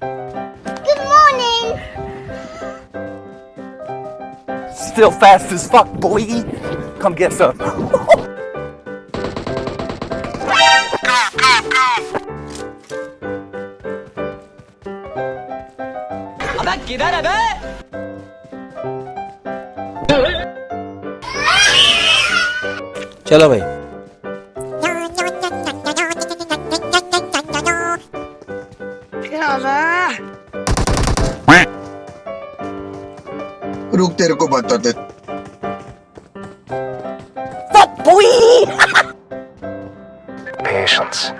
Good morning. Still fast as fuck, boy. Come get some. अबे किधर है बे चलो भाई रुक तेरे को बताते Fuck, boy! Patience.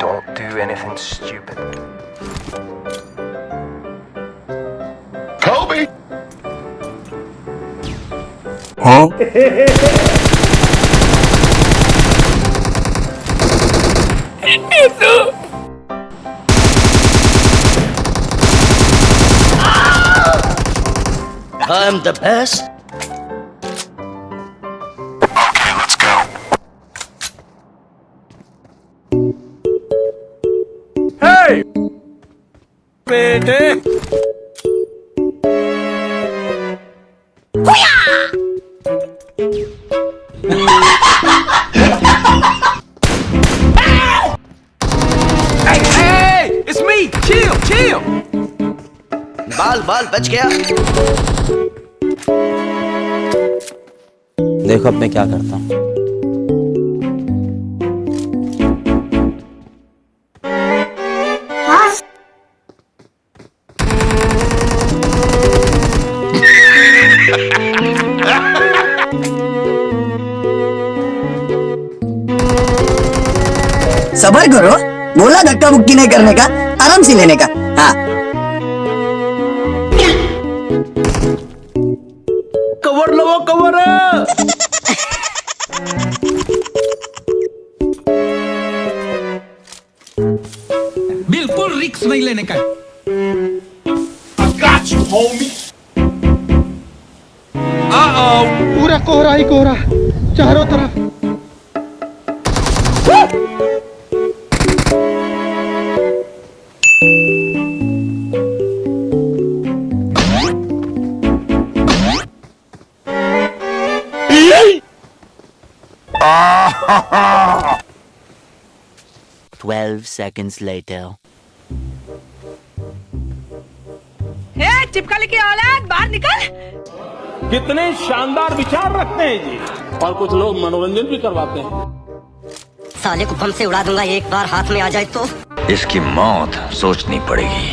Don't do anything stupid. Kobe huh I'm the best. okay let's go Hey! बेटे Hey, hey, it's me. Chill, chill. बाल बाल बच गया देखो अब मैं क्या करता हूँ। सबर करो। बोला धक्का मुक्की नहीं करने का आराम से लेने का। हाँ। कवर लो कवर। कोहरा ही कोहरा चारों तरफ़ Twelve seconds later. ए, चिपकली की औलाद बाहर निकल कितने शानदार विचार रखते हैं जी। और कुछ लोग मनोरंजन भी करवाते हैं। साले को बम से उड़ा दूँगा एक बार हाथ में आ जाए तो। इसकी मौत सोचनी पड़ेगी।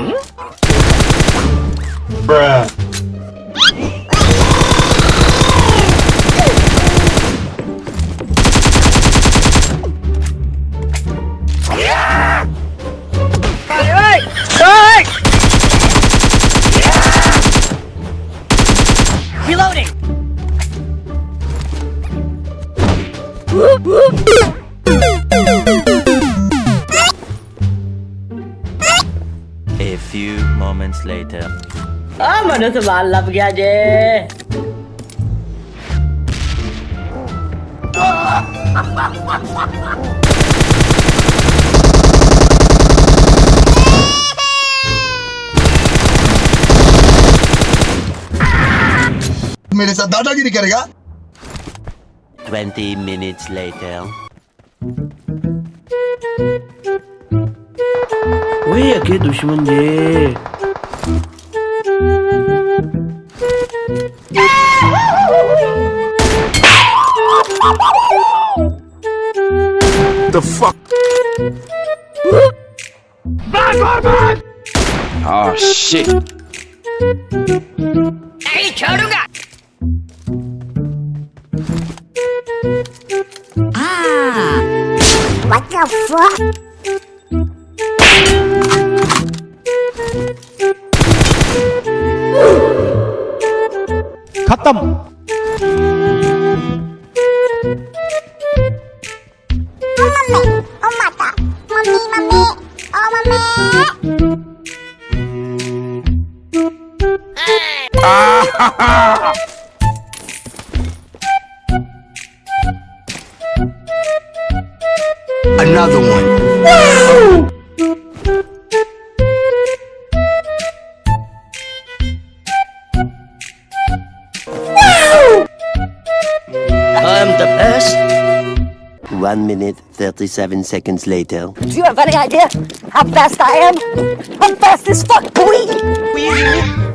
Reloading. Moments later. आ मनो से माल लब गया जे मेरे साथ दादागिरी करेगा 20 minutes later. ओए अके दुश्मन जे 역시 에이 겨루가 아 What the fuck? 갔담 Another one. I'm the best 1 minute 37 seconds later. Do you have any idea how fast I am? I'm fast as fuck, boy!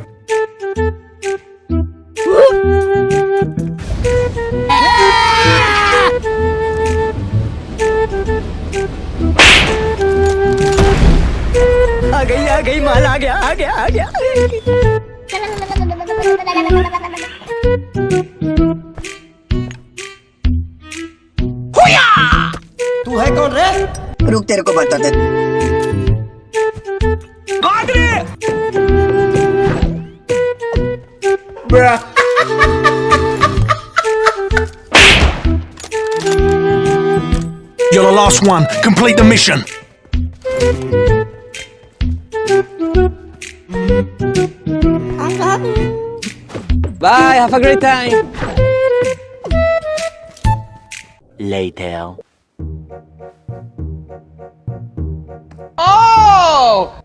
गई आ गई माल आ गया आ गया आ गया तू है कौन रे रुक तेरे को बताते You're the last one. Complete the mission. Bye, have a great time. Later. Oh!